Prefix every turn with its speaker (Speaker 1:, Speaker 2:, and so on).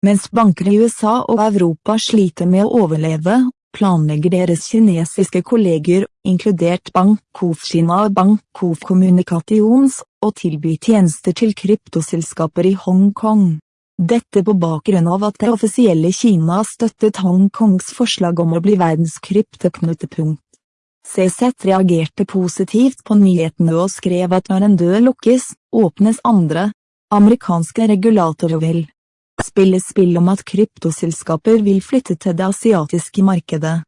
Speaker 1: Mens banker i USA og Europa sliter med å overleve, planlegger deres kinesiske kolleger, inkludert Bank Kina og Bank Communications, å tilby tjenester til kryptoselskaper i Hongkong. Dette på bakgrunn av at det offisielle Kina støttet Hongkongs forslag om å bli verdens kryptoknutepunkt. CZ reagerte positivt på nyhetene og skrev at når en dør lukkes, åpnes andre. Amerikanske regulatorer vil spille spill om at kryptoselskaper vil flytte til det asiatiske markedet.